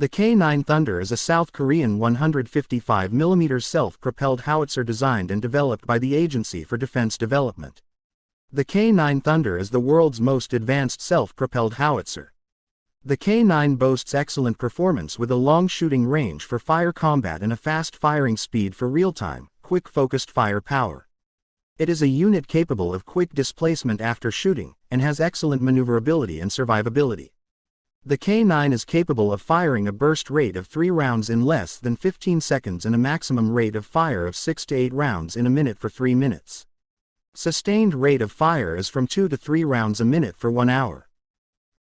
The K-9 Thunder is a South Korean 155mm self-propelled howitzer designed and developed by the Agency for Defense Development. The K-9 Thunder is the world's most advanced self-propelled howitzer. The K-9 boasts excellent performance with a long shooting range for fire combat and a fast firing speed for real-time, quick-focused fire power. It is a unit capable of quick displacement after shooting, and has excellent maneuverability and survivability. The K9 is capable of firing a burst rate of 3 rounds in less than 15 seconds and a maximum rate of fire of 6 to 8 rounds in a minute for 3 minutes. Sustained rate of fire is from 2 to 3 rounds a minute for 1 hour.